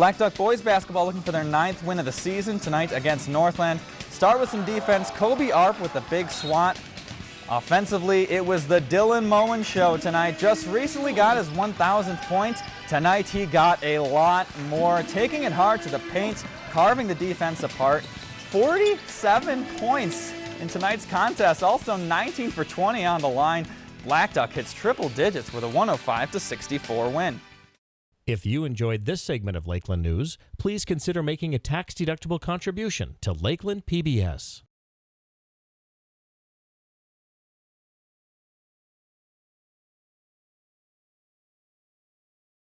Blackduck boys basketball looking for their ninth win of the season tonight against Northland. Start with some defense. Kobe Arp with a big swat. Offensively, it was the Dylan Moen show tonight. Just recently got his 1,000th point. Tonight he got a lot more, taking it hard to the paint, carving the defense apart. 47 points in tonight's contest, also 19 for 20 on the line. Blackduck hits triple digits with a 105 to 64 win. If you enjoyed this segment of Lakeland News, please consider making a tax-deductible contribution to Lakeland PBS.